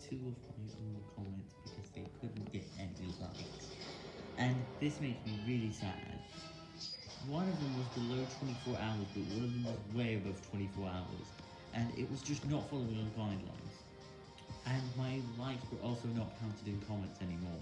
two of my own comments because they couldn't get any likes. And this makes me really sad. One of them was below 24 hours, but one of them was way above 24 hours. And it was just not following the guidelines. And my likes were also not counted in comments anymore.